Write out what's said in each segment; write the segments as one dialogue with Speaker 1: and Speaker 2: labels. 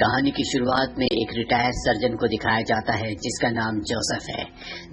Speaker 1: कहानी की शुरुआत में एक रिटायर्ड सर्जन को दिखाया जाता है, जिसका नाम जोसेफ है।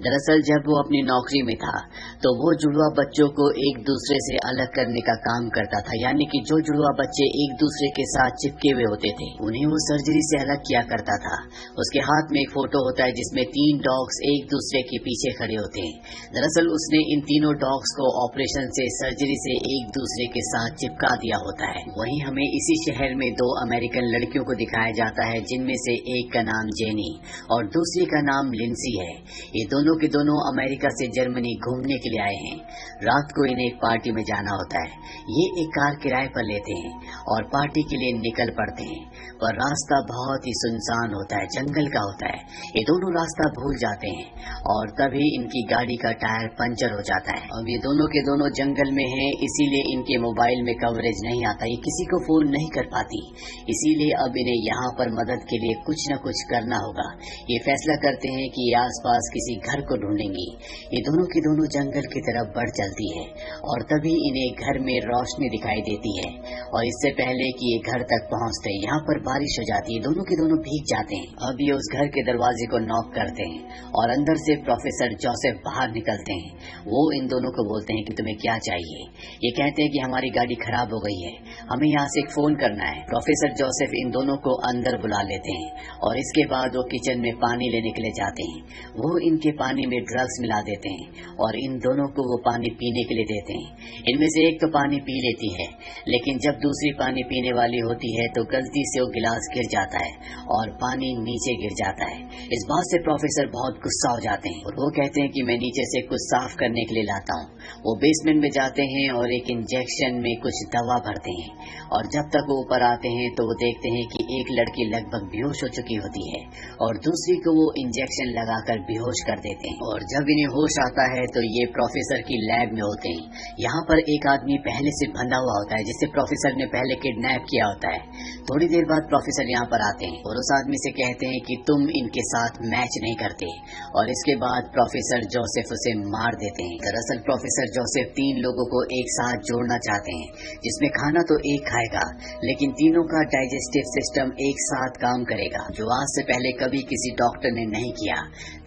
Speaker 1: दरअसल जब वो अपनी नौकरी में था तो वो जुड़वा बच्चों को एक दूसरे से अलग करने का काम करता था, यानी कि जो जुड़वा बच्चे एक दूसरे के साथ चिपके हुए होते थे, उन्हें वो सर्जरी से अलग किया करता था। उसके हाथ में एक फ़ोटो होता है, जिसमें तीन डॉग्स एक दूसरे के पीछे खड़े होते हैं। दरअसल उसने इन तीनों डॉग्स को ऑपरेशन से सर्जरी से एक दूसरे के साथ चिपका दिया होता है। वहीं हमें इसी शहर में दो अमेरिकन लड़कियों को दिखाया जाता है, जिनमें से एक का नाम जेनी और दूसरी का नाम लिंसी है। ये दोनों के दोनों अमेरिका से जर्मनी घूमने के लिए आए हैं। रात को इन्हें एक पार्टी में जाना होता है। ये एक कार किराए पर लेते हैं और पार्टी के लिए निकल पड़ते हैं। पर रास्ता बहुत ही सुनसान होता है, जंगल का होता है। ये दोनों रास्ता भूल जाते हैं और तभी इनकी गाड़ी का टायर पंचर हो जाता है। अब ये दोनों के दोनों जंगल में हैं, इसीलिए इनके मोबाइल में कवरेज नहीं आता। ये किसी को फ़ोन नहीं कर पाती। इसीलिए अब इन्हें यहाँ यहाँ पर मदद के लिए कुछ न कुछ करना होगा। ये फैसला करते हैं कि आसपास किसी घर को ढूंढेंगी। ये दोनों की दोनों जंगल की तरफ़ बढ़ चलती है और तभी इन्हें घर में रोशनी दिखाई देती है। और इससे पहले कि ये घर तक पहुँचते, यहाँ पर बारिश हो जाती है दोनों के दोनों भीग जाते हैं। अब ये उस घर के दरवाजे को नॉक करते हैं और अंदर से प्रोफेसर जोसेफ बाहर निकलते हैं। वो इन दोनों को बोलते हैं कि तुम्हें क्या चाहिए? ये कहते हैं कि हमारी गाड़ी खराब हो गई है। हमें यहाँ से एक फ़ोन करना है। प्रोफेसर जोसेफ इन दोनों को अंदर बुला लेते हैं और इसके बाद वो किचन में पानी लेने के लिए जाते हैं। वो इनके पानी में ड्रग्स मिला देते हैं और इन दोनों को वो पानी पीने के लिए देते हैं। इनमें से एक तो पानी पी लेती है, लेकिन जब दूसरी पानी पीने वाली होती है तो गलती से वो गिलास गिर जाता है और पानी नीचे गिर जाता है। इस बात से प्रोफेसर बहुत गुस्सा हो जाते हैं और वो कहते हैं कि मैं नीचे से कुछ साफ़ करने के लिए लाता हूँ। वो बेसमेंट में जाते हैं और एक इंजेक्शन में कुछ दवा भरते हैं और जब तक वो ऊपर आते हैं तो वो देखते हैं कि एक लड़की लगभग बेहोश हो चुकी होती है और दूसरी को वो इंजेक्शन लगाकर बेहोश कर देते हैं। और जब इन्हें होश आता है तो ये प्रोफेसर की लैब में होते हैं। यहाँ पर एक आदमी पहले से बंधा हुआ होता है जिसे प्रोफेसर ने पहले किडनैप किया होता है। थोड़ी देर बाद प्रोफेसर यहाँ पर आते हैं और उस आदमी से कहते हैं कि तुम इनके साथ मैच नहीं करते। और इसके बाद प्रोफेसर जोसेफ उसे मार देते हैं। दरअसल प्रोफेसर जोसेफ तीन लोगों को एक साथ जोड़ना चाहते हैं, जिसमें खाना तो एक खाएगा, लेकिन तीनों का डाइजेस्टिव सिस्टम एक साथ काम करेगा, जो आज से पहले कभी किसी डॉक्टर ने नहीं किया।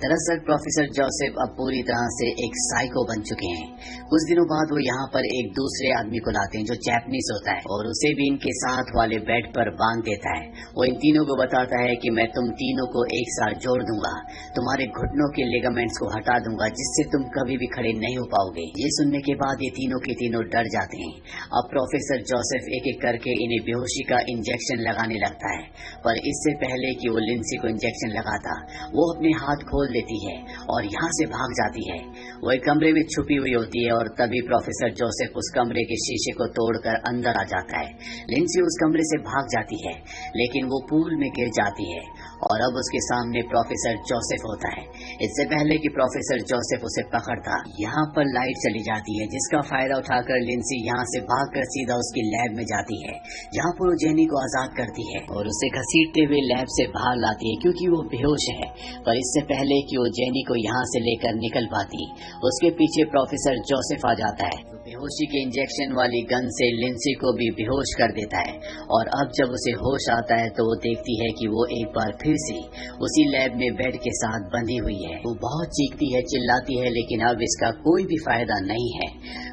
Speaker 1: दरअसल प्रोफेसर जोसेफ अब पूरी तरह से एक साइको बन चुके हैं। कुछ दिनों बाद वो यहाँ पर एक दूसरे आदमी को लाते हैं, जो जैपनीस होता है, और उसे भी इनके साथ वाले बेड पर बाँध देता है। वो इन तीनों को बताता है कि मैं तुम तीनों को एक साथ जोड़ दूँगा, तुम्हारे घुटनों के लेगामेंट्स को हटा दूँगा, जिससे तुम कभी भी खड़े नहीं हो पाओगे। ये सुनने के बाद ये तीनों के तीनों डर जाते हैं। अब प्रोफेसर जोसेफ एक एक करके इन्हें बेहोशी का इंजेक्शन लगाने लगता है। पर इससे पहले कि वो लिंसी को इंजेक्शन लगाता, वो अपने हाथ खोल देती है और यहाँ से भाग जाती है। वो एक कमरे में छुपी हुई होती है और तभी प्रोफेसर जोसेफ उस कमरे के शीशे को तोड़कर अंदर आ जाता है। लिंसी उस कमरे से भाग जाती है, लेकिन वो पूल में गिर जाती है और अब उसके सामने प्रोफेसर जोसेफ होता है। इससे पहले कि प्रोफेसर जोसेफ उसे पकड़ता, यहाँ पर लाइट चली जाती है, जिसका फ़ायदा उठाकर लिंसी यहाँ से भागकर सीधा उसकी लैब में जाती है, जहाँ पर वो जेनी को आज़ाद करती है और उसे घसीटते हुए लैब से बाहर लाती है, क्योंकि वो बेहोश है। पर इससे पहले कि वो जेनी को यहाँ से लेकर निकल पाती, उसके पीछे प्रोफेसर जोसेफ आ जाता है। बेहोशी के इंजेक्शन वाली गन से लिंसी को भी बेहोश कर देता है। और अब जब उसे होश आता है तो वो देखती है कि वो एक बार फिर से उसी लैब में बेड के साथ बंधी हुई है। वो बहुत चीखती है, चिल्लाती है, लेकिन अब इसका कोई भी फ़ायदा नहीं है।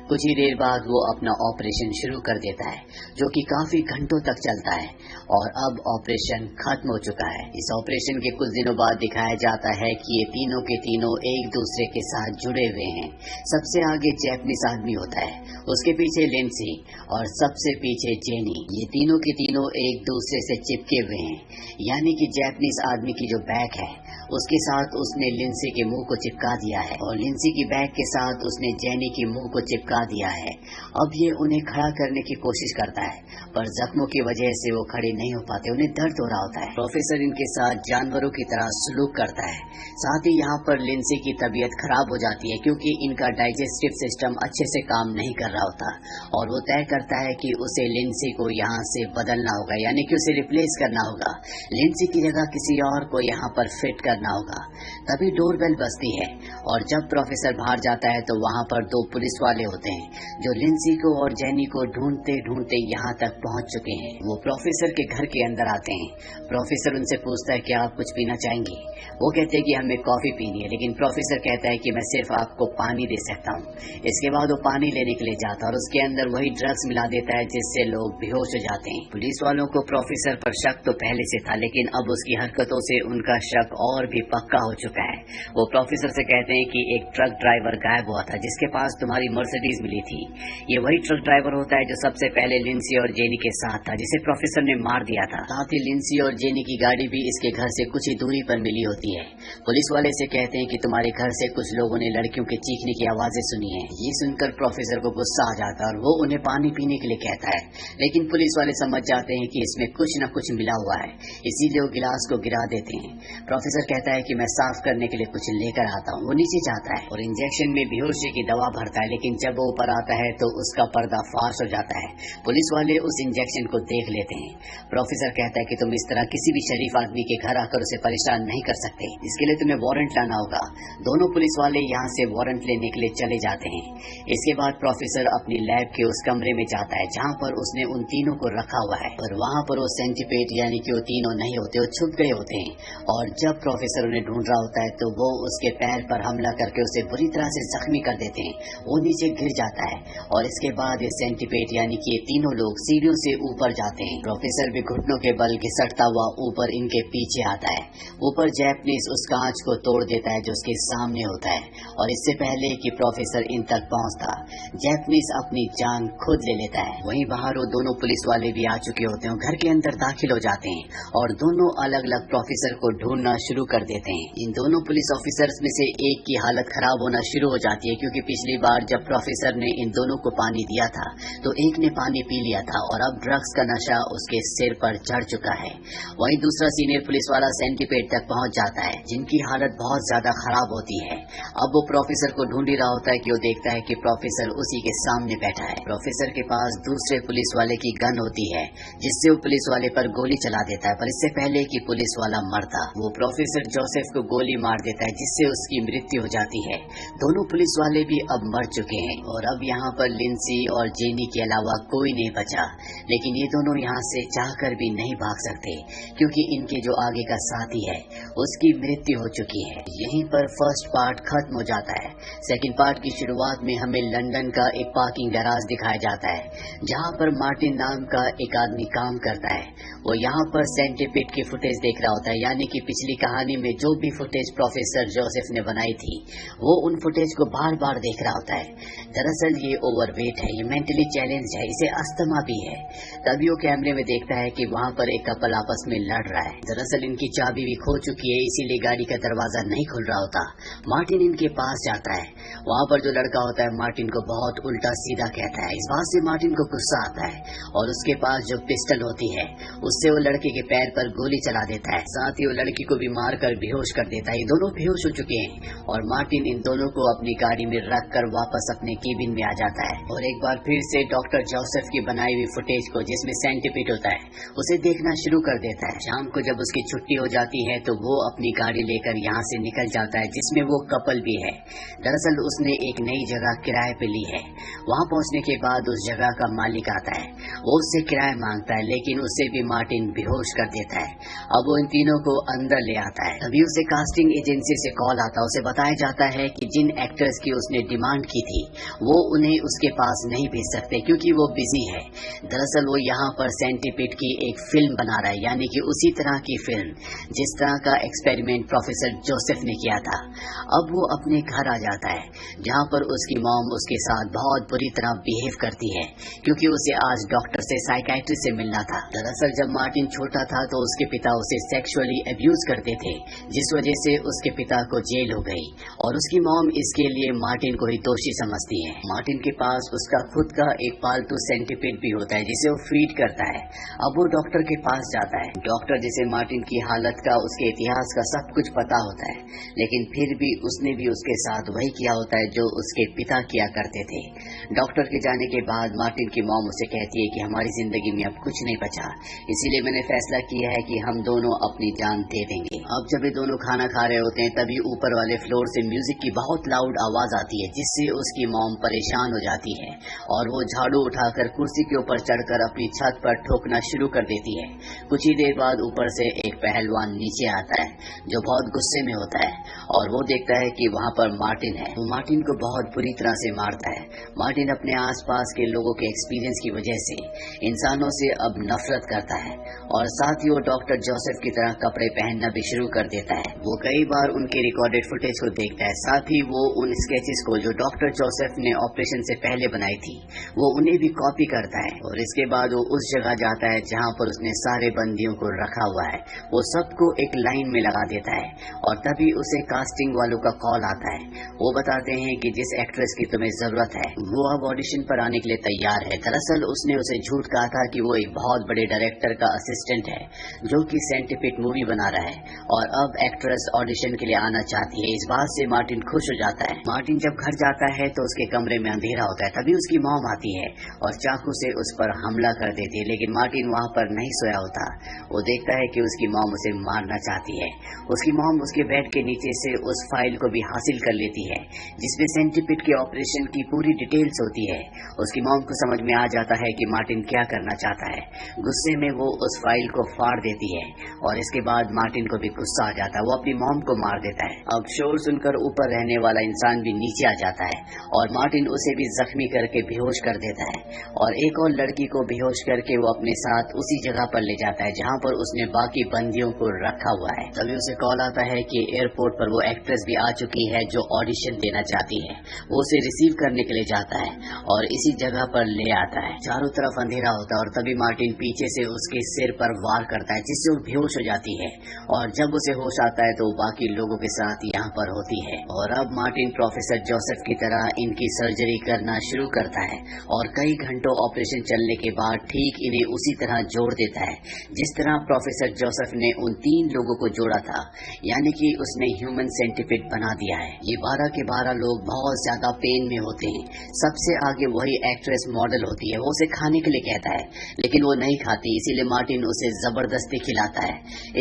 Speaker 1: कुछ ही देर बाद वो अपना ऑपरेशन शुरू कर देता है, जो कि काफ़ी घंटों तक चलता है, और अब ऑपरेशन खत्म हो चुका है। इस ऑपरेशन के कुछ दिनों बाद दिखाया जाता है कि ये तीनों के तीनों एक दूसरे के साथ जुड़े हुए हैं। सबसे आगे जैपनीस आदमी होता है, उसके पीछे लिंसी, और सबसे पीछे जेनी। ये तीनों के तीनों एक दूसरे से चिपके हुए हैं। यानी कि जैपनीस आदमी की जो बैक है, उसके साथ उसने लिंसी के मुँह को चिपका दिया है, और लिंसी की बैग के साथ उसने जैनी के मुँह को चिपका दिया है। अब ये उन्हें खड़ा करने की कोशिश करता है, पर जख्मों की वजह से वो खड़े नहीं हो पाते, उन्हें दर्द हो रहा होता है। प्रोफेसर इनके साथ जानवरों की तरह सलूक करता है। साथ ही यहाँ पर लिंसी की तबीयत खराब हो जाती है, क्योंकि इनका डाइजेस्टिव सिस्टम अच्छे से काम नहीं कर रहा होता, और वो तय करता है कि उसे लिंसी को यहाँ से बदलना होगा, यानी कि उसे रिप्लेस करना होगा। लिंसी की जगह किसी और को यहाँ पर फिट करना होगा। तभी डोरबेल बजती है, और जब प्रोफेसर बाहर जाता है तो वहाँ पर दो पुलिस वाले होते हैं। जो लिंसी को और जैनी को ढूंढते ढूंढते यहाँ तक पहुँच चुके हैं। वो प्रोफेसर के घर के अंदर आते हैं। प्रोफेसर उनसे पूछता है कि आप कुछ पीना चाहेंगे? वो कहते हैं कि हमें कॉफ़ी पीनी है, लेकिन प्रोफेसर कहता है कि मैं सिर्फ़ आपको पानी दे सकता हूँ। इसके बाद वो पानी लेने के लिए जाता है और उसके अंदर वही ड्रग्स मिला देता है, जिससे लोग बेहोश हो जाते हैं। पुलिस वालों को प्रोफेसर पर शक तो पहले से था, लेकिन अब उसकी हरकतों से उनका शक और भी पक्का हो चुका है। वो प्रोफेसर से कहते हैं कि, एक ट्रक ड्राइवर गायब हुआ था, जिसके पास तुम्हारी मर्सिडीज मिली थी। ये वही ट्रक ड्राइवर होता है जो सबसे पहले लिंसी और जेनी के साथ था, जिसे प्रोफेसर ने मार दिया था। साथ ही लिंसी और जेनी की गाड़ी भी इसके घर से कुछ ही दूरी पर मिली होती है। पुलिस वाले से कहते हैं कि तुम्हारे घर से कुछ लोगों ने लड़कियों के चीखने की आवाज़ें सुनी है। ये सुनकर प्रोफेसर को गुस्सा आ जाता है और वो उन्हें पानी पीने के लिए कहता है। लेकिन पुलिस वाले समझ जाते हैं कि इसमें कुछ न कुछ मिला हुआ है। इसीलिए वो गिलास को गिरा देते हैं। प्रोफेसर कहता है कि मैं साफ़ करने के लिए कुछ लेकर आता हूँ। वो नीचे जाता है और इंजेक्शन में बेहोशी की दवा भरता है, लेकिन जब वो ऊपर आता है तो उसका पर्दा फाश हो जाता है। पुलिस वाले उस इंजेक्शन को देख लेते हैं। प्रोफेसर कहता है कि तुम इस तरह किसी भी शरीफ आदमी के घर आकर उसे परेशान नहीं कर सकते। इसके लिए तुम्हें वारंट लाना होगा। दोनों पुलिस वाले यहाँ से वारंट लेने के लिए चले जाते हैं। इसके बाद प्रोफेसर अपनी लैब के उस कमरे में जाता है, जहाँ पर उसने उन तीनों को रखा हुआ है। और वहाँ पर वो सेंटीपेट यानी कि वो तीनों नहीं होते, वो छुप गए होते हैं। और जब प्रोफेसर उन्हें ढूंढ रहा होता है तो वो उसके पैर पर हमला करके उसे बुरी तरह से जख्मी कर देते हैं। वो नीचे गिर जाता है और इसके बाद ये सेंटीपेट, यानी कि ये तीनों लोग सीढ़ियों से ऊपर जाते हैं। प्रोफेसर भी घुटनों के बल घिसटता हुआ ऊपर इनके पीछे आता है। ऊपर जैपनीज उस कांच को तोड़ देता है जो उसके सामने होता है। और इससे पहले कि प्रोफेसर इन तक पहुँचता, जैपनीज अपनी जान खुद ले लेता है। वहीं बाहर वो दोनों पुलिस वाले भी आ चुके होते हैं घर के अंदर दाखिल हो जाते हैं और दोनों अलग अलग प्रोफेसर को ढूंढना शुरू कर देते हैं। इन दोनों पुलिस ऑफिसर्स में से एक की हालत खराब होना शुरू हो जाती है क्योंकि पिछली बार जब प्रोफेसर ने इन दोनों को पानी दिया था तो एक ने पानी पी लिया था और अब ड्रग्स का नशा उसके सिर पर चढ़ चुका है। वहीं दूसरा सीनियर पुलिस वाला सेंटीपेड तक पहुँच जाता है, जिनकी हालत बहुत ज़्यादा खराब होती है। अब वो प्रोफेसर को ढूंढ ही रहा होता है कि वो देखता है कि प्रोफेसर उसी के सामने बैठा है। प्रोफेसर के पास दूसरे पुलिस वाले की गन होती है, जिससे वो पुलिस वाले पर गोली चला देता है, पर इससे पहले कि पुलिस वाला मरता, वो प्रोफेसर जोसेफ को गोली मार देता है, जिससे उसकी मृत्यु हो जाती है। दोनों पुलिस वाले भी अब मर चुके हैं। और अब यहाँ पर लिंसी और जेनी के अलावा कोई नहीं बचा। लेकिन ये दोनों यहाँ से चाहकर भी नहीं भाग सकते, क्योंकि इनके जो आगे का साथी है, उसकी मृत्यु हो चुकी है। यहीं पर फ़र्स्ट पार्ट खत्म हो जाता है। सेकंड पार्ट की शुरुआत में हमें लंदन का एक पार्किंग गैराज दिखाया जाता है, जहाँ पर मार्टिन नाम का एक आदमी काम करता है। वो यहाँ पर सेंटिपिट की फुटेज देख रहा होता है, यानी कि पिछली कहानी में जो भी फुटेज प्रोफेसर जोसेफ ने बनाई थी, वो उन फुटेज को बार बार देख रहा होता है। दरअसल ये ओवरवेट है, ये मेंटली चैलेंज है, इसे अस्थमा भी है। तभी वो कैमरे में देखता है कि वहाँ पर एक कपल आपस में लड़ रहा है। दरअसल इनकी चाबी भी खो चुकी है, इसीलिए गाड़ी का दरवाज़ा नहीं खुल रहा होता। मार्टिन इनके पास जाता है। वहाँ पर जो लड़का होता है, मार्टिन को बहुत उल्टा सीधा कहता है। इस बात से मार्टिन को गुस्सा आता है और उसके पास जो पिस्टल होती है, उससे वो लड़के के पैर पर गोली चला देता है। साथ ही वो लड़की को भी मार कर बेहोश कर देता है। ये दोनों बेहोश हो चुके हैं और मार्टिन इन दोनों को अपनी गाड़ी में रख कर वापस अपने केबिन में आ जाता है। और एक बार फिर से डॉक्टर जोसेफ की बनाई हुई फुटेज को, जिसमें सेंटिपिट होता है, उसे देखना शुरू कर देता है। शाम को जब उसकी छुट्टी हो जाती है तो वो अपनी गाड़ी लेकर यहाँ से निकल जाता है, जिसमें वो कपल भी है। दरअसल उसने एक नई जगह किराए पे ली है। वहाँ पहुँचने के बाद उस जगह का मालिक आता है। वो उससे किराया माँगता है, लेकिन उससे भी मार्टिन बेहोश कर देता है। अब वो इन तीनों को अंदर ले आता है। तभी उसे कास्टिंग एजेंसी से कॉल आता है। उसे बताया जाता है कि जिन एक्टर्स की उसने डिमांड की थी, वो उन्हें उसके पास नहीं भेज सकते, क्योंकि वो बिज़ी है। दरअसल वो यहाँ पर सेंटीपिट की एक फ़िल्म बना रहा है, यानी कि उसी तरह की फ़िल्म, जिस तरह का एक्सपेरिमेंट प्रोफेसर जोसेफ ने किया था। अब वो अपने घर आ जाता है, जहाँ पर उसकी मॉम उसके साथ बहुत बुरी तरह बिहेव करती है, क्योंकि उसे आज डॉक्टर से साइकाइट्रिस्ट से मिलना था। दरअसल जब मार्टिन छोटा था तो उसके पिता उसे सेक्सुअली अब्यूज करते थे, जिस वजह से उसके पिता को जेल हो गई। और उसकी मॉम इसके लिए मार्टिन को ही दोषी समझती है। मार्टिन के पास उसका खुद का एक पालतू सेंटीपिड भी होता है, जिसे वो फ़ीड करता है। अब वो डॉक्टर के पास जाता है। डॉक्टर जिसे मार्टिन की हालत का, उसके इतिहास का सब कुछ पता होता है, लेकिन फिर भी उसने भी उसके साथ वही किया होता है, जो उसके पिता किया करते थे। डॉक्टर के जाने के बाद मार्टिन की मॉम उसे कहती है कि हमारी ज़िंदगी में अब कुछ नहीं बचा। इसीलिए मैंने फैसला किया है कि हम दोनों अपनी जान दे देंगे। अब जब ये दोनों खाना खा रहे होते हैं, तभी ऊपर वाले फ्लोर से म्यूज़िक की बहुत लाउड आवाज़ आती है, जिससे उसकी मॉम परेशान हो जाती है और वो झाड़ू उठाकर कुर्सी के ऊपर चढ़कर अपनी छत पर ठोकना शुरू कर देती है। कुछ ही देर बाद ऊपर से एक पहलवान नीचे आता है, जो बहुत गुस्से में होता है और वो देखता है कि वहाँ पर मार्टिन है। वो मार्टिन को बहुत बुरी तरह से मारता है। मार्टिन अपने आसपास के लोगों के एक्सपीरियंस की वजह से इंसानों से अब नफरत करता है और साथ ही वो डॉक्टर जोसेफ की तरह कपड़े पहनना भी शुरू कर देता है। वो कई बार उनके रिकॉर्डेड फुटेज को देखता है। साथ ही वो उन स्केचेस को जो डॉक्टर जोसेफ ने ऑपरेशन से पहले बनाई थी, वो उन्हें भी कॉपी करता है और इसके बाद वो उस जगह जाता है जहाँ पर उसने सारे बंदियों को रखा हुआ है। वो सबको एक लाइन में लगा देता है और तभी उसे कास्टिंग वालों का कॉल आता है। वो बताते हैं कि जिस एक्ट्रेस की तुम्हें ज़रूरत है, वो अब ऑडिशन पर आने के लिए तैयार है। दरअसल उसने उसे झूठ कहा था कि वो एक बहुत बड़े डायरेक्टर का असिस्टेंट है, जो कि साइंटिफिक मूवी बना रहा है और अब एक्ट्रेस ऑडिशन के लिए आना चाहती है। इस बात से मार्टिन खुश हो जाता है। मार्टिन जब घर जाता है तो उसके कमरे में अंधेरा होता है, तभी उसकी मॉम आती है और चाकू से उस पर हमला कर देती है, लेकिन मार्टिन वहाँ पर नहीं सोया होता। वो देखता है कि उसकी मॉम उसे मारना चाहती है। उसकी मॉम उसके बेड के नीचे से उस फ़ाइल को भी हासिल कर लेती है, जिसमें सेंटिपिट के ऑपरेशन की पूरी डिटेल्स होती है। उसकी मॉम को समझ में आ जाता है कि मार्टिन क्या करना चाहता है? गुस्से में वो उस फ़ाइल को फाड़ देती है और इसके बाद मार्टिन को भी गुस्सा आ जाता है। वो अपनी मॉम को मार देता है। अब शोर सुनकर ऊपर रहने वाला इंसान भी नीचे आ जाता है और मार्टिन उसे भी जख्मी करके बेहोश कर देता है और एक और लड़की को बेहोश करके वो अपने साथ उसी जगह पर ले जाता है जहाँ पर उसने बाकी बंदियों को रखा हुआ है। तभी उसे कॉल आता है कि एयरपोर्ट पर वो एक्ट्रेस भी आ चुकी है जो ऑडिशन देना चाहती है। वो उसे रिसीव करने के लिए जाता है और इसी जगह पर ले आता है। चारों तरफ़ अंधेरा होता है और तभी मार्टिन पीछे से उसके सिर पर वार करता है, जिससे वो बेहोश हो जाती है। और जब उसे होश आता है तो बाकी लोगों के साथ यहाँ पर होती है। और अब मार्टिन प्रोफेसर जोसेफ की तरह इनकी सर्जरी करना शुरू करता है और कई घंटों ऑपरेशन चलने के बाद ठीक इन्हें उसी तरह जोड़ देता है, जिस तरह प्रोफेसर जोसेफ ने उन तीन लोगों को जोड़ा था। यानी कि उसने ह्यूमन सेंटिफिट बना दिया है। ये बारह के बारह लोग बहुत ज़्यादा पेन में होते हैं। सबसे आगे वही एक्ट्रेस मॉडल होती है। वो उसे खाने के लिए कहता है, लेकिन वो नहीं खाती, इसीलिए मार्टिन उसे ज़बरदस्ती खिलाता है।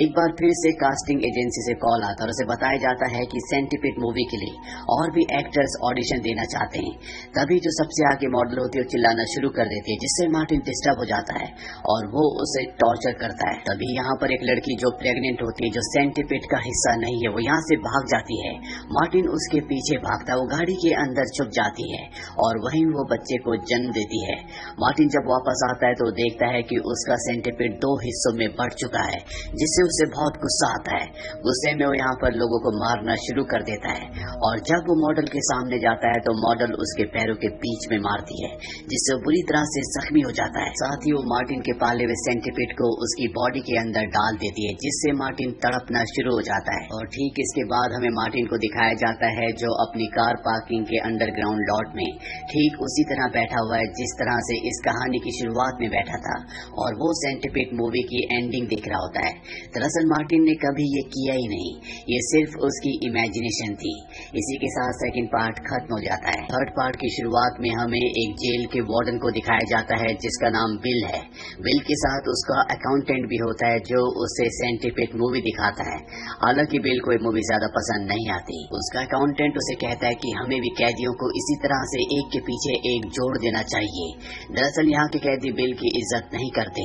Speaker 1: एक बार फिर से कास्टिंग एजेंसी से कॉल आता है और उसे बताया जाता है कि सेंटिपिट मूवी के लिए और भी एक्टर्स ऑडिशन देना चाहते हैं। तभी जो सबसे आगे मॉडल होती है चिल्लाना शुरू कर देती है, जिससे मार्टिन डिस्टर्ब हो जाता है और वो उसे टॉर्चर करता है। तभी यहाँ पर एक लड़की जो प्रेग्नेंट होती है, जो सेंटिपिट का हिस्सा नहीं है, वो यहाँ से भाग जाती है। मार्टिन उसके पीछे भागता है वो गाड़ी के अंदर छुप जाती है और वहीं वो बच्चे को जन्म देती है। मार्टिन जब वापस आता है तो देखता है कि उसका सेंटिपिड दो हिस्सों में बढ़ चुका है, जिससे उसे बहुत गुस्सा आता है। गुस्से में वो यहाँ पर लोगों को मारना शुरू कर देता है और जब वो मॉडल के सामने जाता है तो मॉडल उसके पैरों के बीच में मारती है, जिससे वो बुरी तरह से जख्मी हो जाता है। साथ ही वो मार्टिन के पाले हुए सेंटिपिड को उसकी बॉडी के अंदर डाल देती है, जिससे मार्टिन तड़पना शुरू हो जाता है। और ठीक इसके बाद हमें मार्टिन को दिखाया जाता है जो अपनी कार पार्किंग के अंडरग्राउंड लॉट में ठीक उसी तरह बैठा हुआ है, जिस तरह से इस कहानी की शुरुआत में बैठा था और वो सेंटिफिक मूवी की एंडिंग दिख रहा होता है। दरअसल मार्टिन ने कभी ये किया ही नहीं। ये सिर्फ़ उसकी इमेजिनेशन थी। इसी के साथ सेकंड पार्ट खत्म हो जाता है। थर्ड पार्ट की शुरुआत में हमें एक जेल के वार्डन को दिखाया जाता है, जिसका नाम बिल है। बिल के साथ उसका अकाउंटेंट भी होता है, जो उसे सेंटिफिक मूवी दिखाता है। हालाँकि बिल को मूवी ज़्यादा पसंद नहीं आती। उसका अकाउंटेंट उसे कहता है कि हमें भी कैदियों को इसी तरह से एक के पीछे एक जोड़ देना चाहिए। दरअसल यहाँ के कैदी बिल की इज़्ज़त नहीं करते।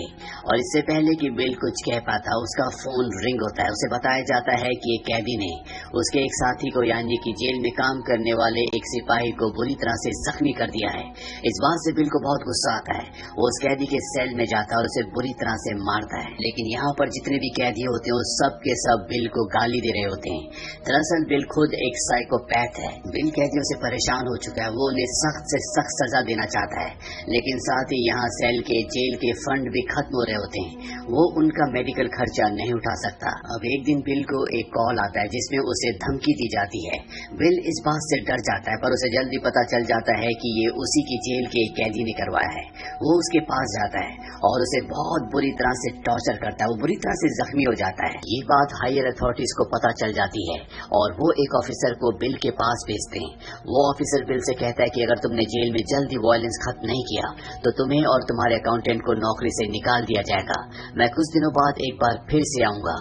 Speaker 1: और इससे पहले कि बिल कुछ कह पाता, उसका फ़ोन रिंग होता है। उसे बताया जाता है कि एक कैदी ने उसके एक साथी को, यानी कि जेल में काम करने वाले एक सिपाही को बुरी तरह से जख्मी कर दिया है। इस बात से बिल को बहुत गुस्सा आता है। वो उस कैदी के सेल में जाता है और उसे बुरी तरह से मारता है। लेकिन यहाँ पर जितने भी कैदी होते हैं सब के सब बिल को गाली दे रहे होते हैं। दरअसल बिल खुद एक साइकोपैथ है। बिल कैदियों से परेशान हो चुका है। वो उन्हें सख्त से सख्त सजा देना चाहता है। लेकिन साथ ही यहाँ सेल के, जेल के फंड भी खत्म हो रहे होते हैं। वो उनका मेडिकल खर्चा नहीं उठा सकता। अब एक दिन बिल को एक कॉल आता है, जिसमें उसे धमकी दी जाती है। बिल इस बात से डर जाता है, पर उसे जल्दी पता चल जाता है कि ये उसी की जेल के कैदी ने करवाया है। वो उसके पास जाता है और उसे बहुत बुरी तरह से टॉर्चर करता है। वो बुरी तरह से जख्मी हो जाता है। ये बात हायर अथॉरिटीज को पता चल जाती है और वो एक ऑफिसर को बिल के पास भेजते हैं। वो ऑफिसर बिल से कहता है कि अगर तुमने जेल में जल्दी वायलेंस खत्म नहीं किया तो तुम्हें और तुम्हारे अकाउंटेंट को नौकरी से निकाल दिया जाएगा। मैं कुछ दिनों बाद एक बार फिर से आऊँगा।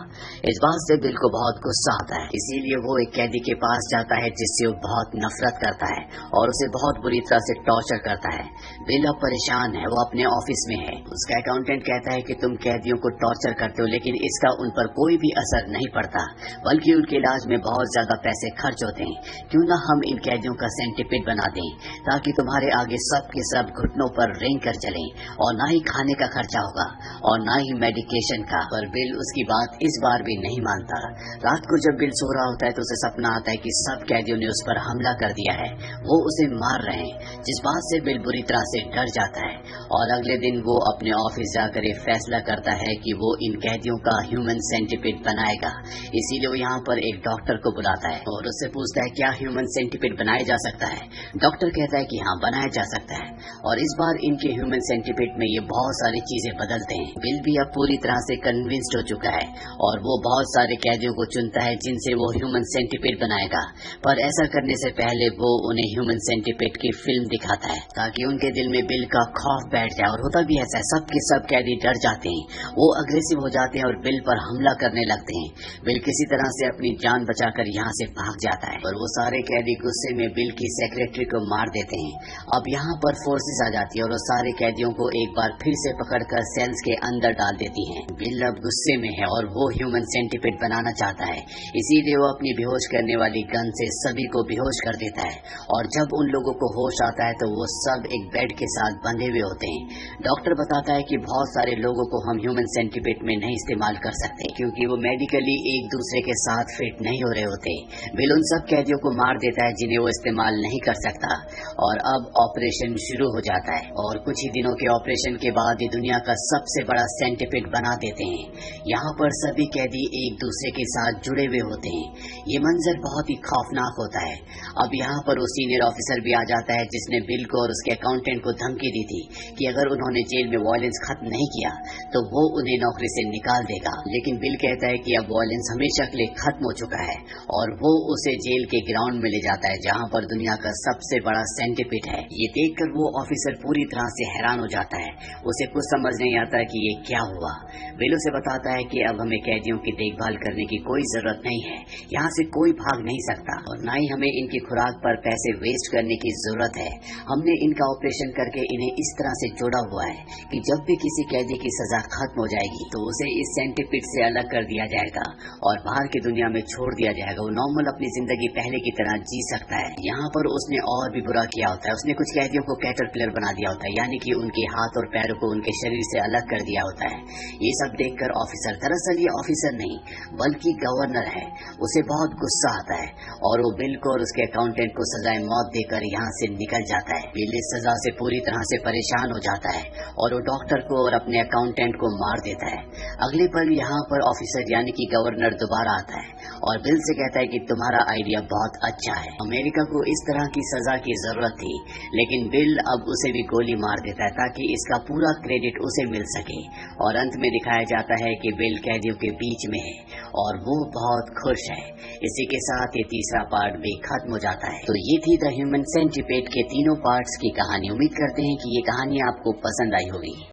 Speaker 1: इस बात से बिल को बहुत गुस्सा आता है। इसीलिए वो एक कैदी के पास जाता है, जिससे वो बहुत नफरत करता है और उसे बहुत बुरी तरह से टॉर्चर करता है। बिल अब परेशान है, वो अपने ऑफ़िस में है। उसका अकाउंटेंट कहता है कि तुम कैदियों को टॉर्चर करते हो, लेकिन इसका उन पर कोई भी असर नहीं पड़ता। बल्कि उनके इलाज में बहुत ज़्यादा पैसे खर्च होते हैं। क्यों न हम इन कैदियों का सेंटिपिड बना दें, ताकि तुम्हारे आगे सब के सब घुटनों पर रेंग कर चलें और न ही खाने का खर्चा होगा और न ही मेडिकेशन का। पर बिल उसकी बात इस बार भी नहीं मानता। रात को जब बिल सो रहा होता है तो उसे सपना आता है कि सब कैदियों ने उस पर हमला कर दिया है। वो उसे मार रहे हैं, जिस बात से बिल बुरी तरह से डर जाता है। और अगले दिन वो अपने ऑफ़िस जाकर एक फैसला करता है कि वो इन कैदियों का ह्यूमन सेंटिपिड बनाएगा। इसीलिए वो यहाँ पर एक डॉक्टर को बुलाता है और उससे पूछता है, क्या ह्यूमन सेंटिपिड बनाया जा सकता है? डॉक्टर कहता है कि हाँ बनाया जा सकता है। और इस बार इनके ह्यूमन सेंटिपिड में ये बहुत सारी चीज़ें बदलते हैं। बिल भी अब पूरी तरह से कन्विंस्ड हो चुका है और वो बहुत सारे कैदियों को चुनता है जिनसे वो ह्यूमन सेंटिपिड बनाएगा। पर ऐसा करने से पहले वो उन्हें ह्यूमन सेंटिपिड की फ़िल्म दिखाता है, ताकि उनके दिल में बिल का खौफ बैठ जाए। और होता भी ऐसा है सब के सब कैदी डर जाते हैं। वो अग्रेसिव हो जाते हैं और बिल पर हमला करने लगते हैं। बिल किसी तरह से अपनी जान बचाकर यहाँ से भाग जाता है। और वो सारे कैदी गुस्से में बिल की सेक्रेटरी को मार देते हैं। अब यहाँ पर फोर्सेस आ जाती है और वो सारे कैदियों को एक बार फिर से पकड़कर सेल्स के अंदर डाल देती हैं। बिल अब गुस्से में है और वो ह्यूमन सेंटिपिड बनाना चाहता है। इसीलिए वो अपनी बेहोश करने वाली गन से सभी को बेहोश कर देता है। और जब उन लोगों को होश आता है तो वो सब एक बेड के साथ बंधे हुए होते हैं। डॉक्टर बताता है कि बहुत सारे लोगों को हम ह्यूमन सेंटिपिड में नहीं इस्तेमाल कर सकते, क्योंकि वो मेडिकली एक दूसरे के साथ फिट नहीं हो रहे होते। बिल उन सब कैदियों को मार देता है जिन्हें वो इस्तेमाल नहीं कर सकता। और अब ऑपरेशन शुरू हो जाता है और कुछ ही दिनों के ऑपरेशन के बाद ये दुनिया का सबसे बड़ा सेंटिपिड बना देते हैं। यहाँ पर सभी कैदी एक दूसरे के साथ जुड़े हुए होते हैं। ये मंजर बहुत ही खौफनाक होता है। अब यहाँ पर वो सीनियर ऑफिसर भी आ जाता है जिसने बिल को और उसके अकाउंटेंट को धमकी दी थी कि अगर उन्होंने जेल में वायलेंस खत्म नहीं किया तो वो उन्हें नौकरी से निकाल देगा। लेकिन बिल कहता है कि अब वायलेंस हमेशा के लिए खत्म हो चुका है और वो उसे जेल के ग्राउंड में ले जाता है, जहाँ पर दुनिया का सबसे बड़ा सेंटिपिट है। ये देखकर वो ऑफिसर पूरी तरह से हैरान हो जाता है। उसे कुछ समझ नहीं आता कि ये क्या हुआ। बिल से बताता है कि अब हमें कैदियों की देखभाल करने की कोई ज़रूरत नहीं है। यहाँ से कोई भाग नहीं सकता और न ही हमें इनकी खुराक पर पैसे वेस्ट करने की ज़रूरत है। हमने इनका ऑपरेशन करके इन्हें इस तरह से जोड़ा हुआ है कि जब भी किसी कैदी की सजा खत्म हो जाएगी तो उसे इस सेंटिपिट से अलग कर दिया जाएगा और बाहर की दुनिया में छोड़ दिया जाएगा। वो नॉर्मल अपनी ज़िंदगी पहले की तरह जी सकता है। यहाँ पर उसने और भी बुरा किया होता है। उसने कुछ कैदियों को कैटर बना दिया होता है, यानी कि उनके हाथ और पैरों को उनके शरीर से अलग कर दिया होता है। ये सब देखकर ऑफिसर दरअसल ये ऑफिसर नहीं, बल्कि गवर्नर है। उसे बहुत गुस्सा आता है और वो बिल को और उसके अकाउंटेंट को सजाए मौत देकर यहाँ से निकल जाता है। बिल इस सजा से पूरी तरह से परेशान हो जाता है और वो डॉक्टर को और अपने अकाउंटेंट को मार देता है। अगले पल यहाँ पर ऑफिसर यानी कि गवर्नर दोबारा आता है और बिल से कहता है कि तुम्हारा आइडिया बहुत अच्छा है। अमेरिका को इस तरह की सजा की ज़रूरत थी, लेकिन बिल अब उसे भी गोली मार देता है ताकि इसका पूरा क्रेडिट उसे मिल सके। और अंत में दिखाया जाता है कि बिल कैदियों के बीच में है और वो बहुत खुश है। इसी के साथ ये तीसरा पार्ट भी खत्म हो जाता है। तो ये थी द ह्यूमन सेंटिपेट के तीनों पार्ट्स की कहानी। उम्मीद करते हैं कि ये कहानी आपको पसंद आई होगी।